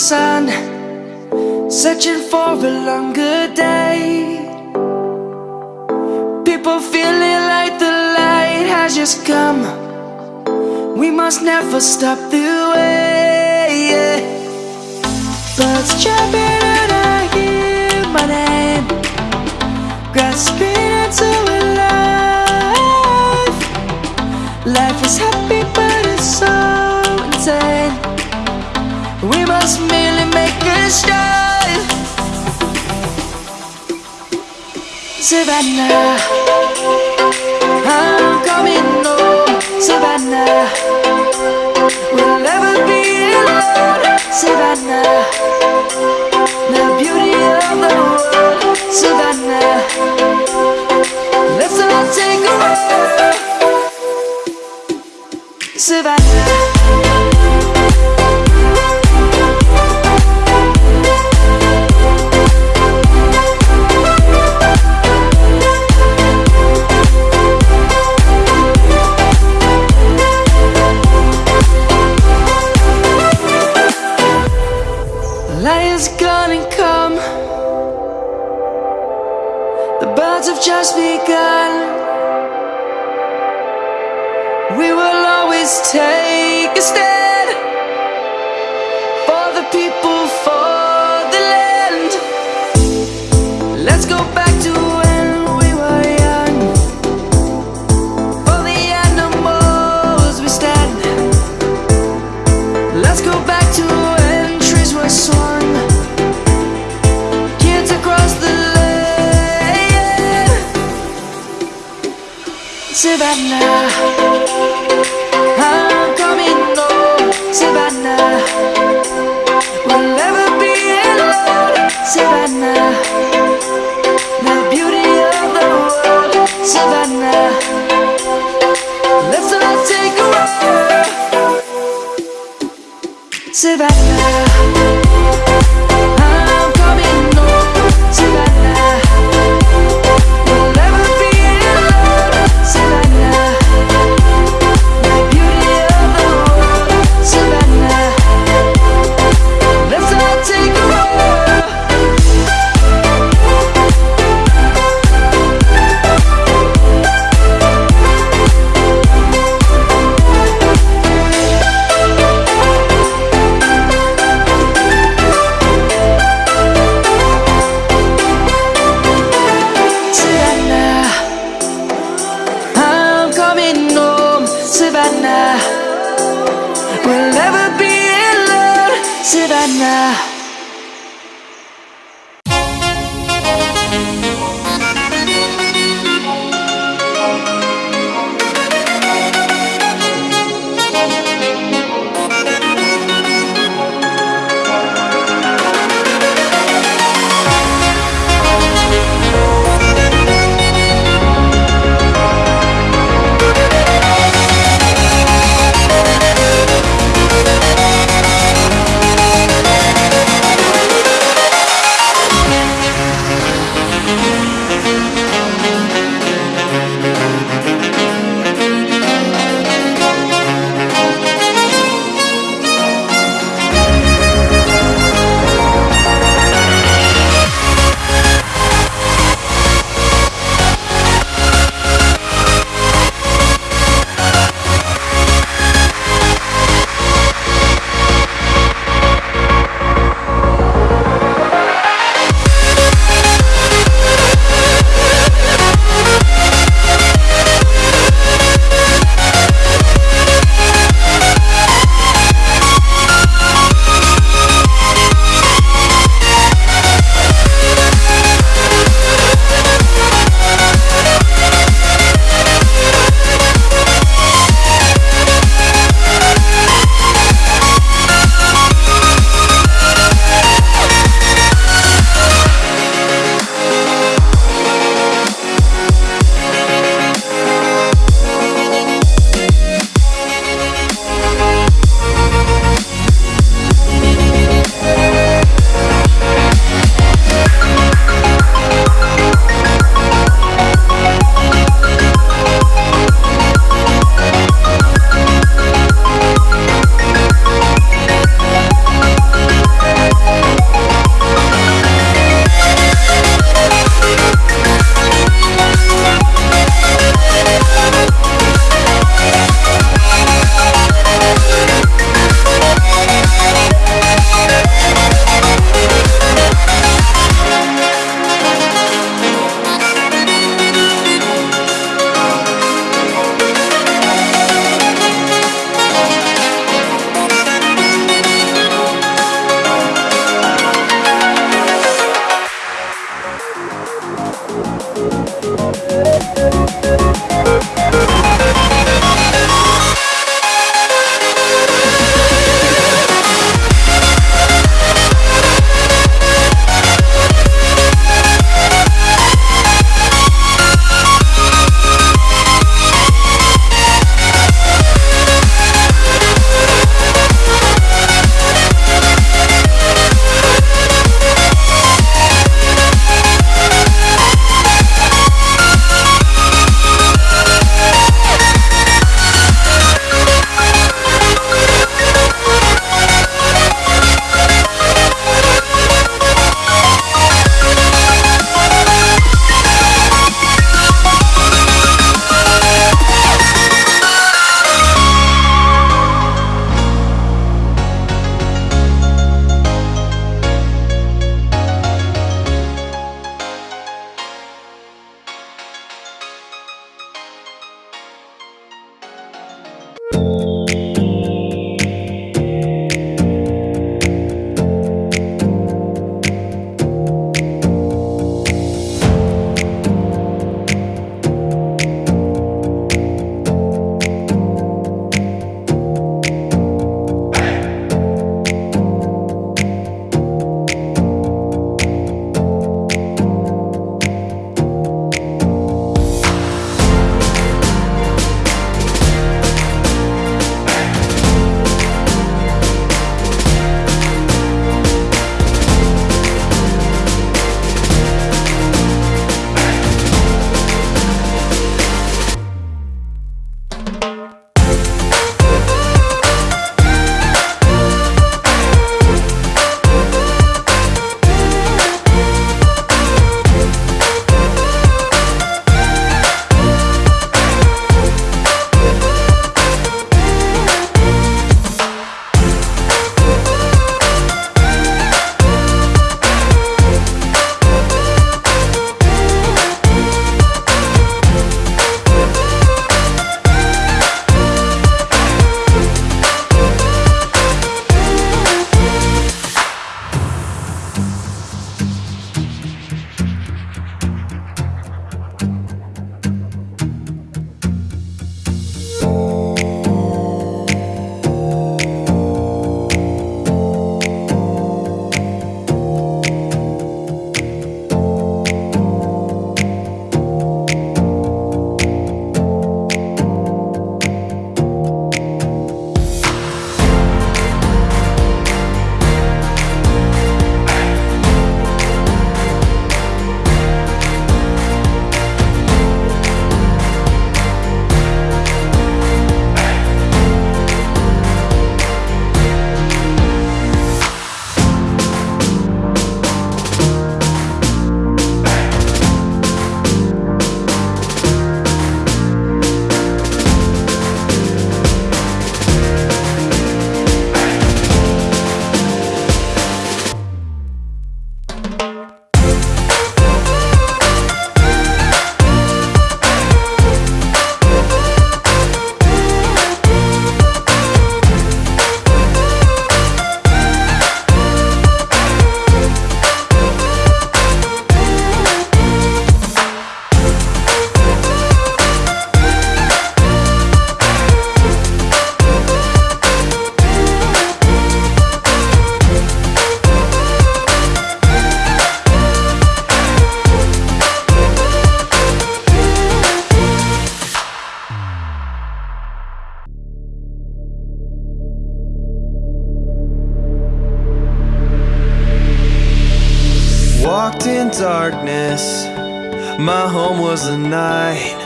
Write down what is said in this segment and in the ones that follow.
sun, searching for a longer day. People feeling like the light has just come. We must never stop the way. Yeah. Birds jumping and I hear my name, grasping We must merely make a start. Savannah, I'm coming home. Savannah, we'll never be alone. Savannah, the beauty of the world. Savannah, let's all take a ride. Savannah. We will always take a stand for the people, for the land. Let's go back to when we were young. For the animals we stand. Let's go back to when trees were swung. Kids across the land. Savannah, darkness. My home was the night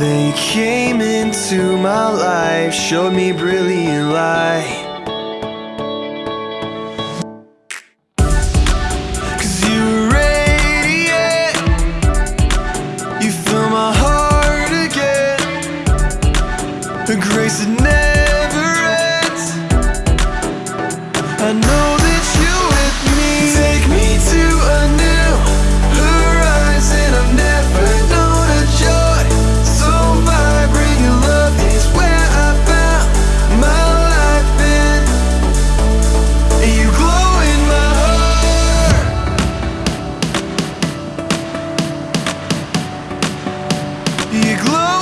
They came into my life Showed me brilliant light. You glow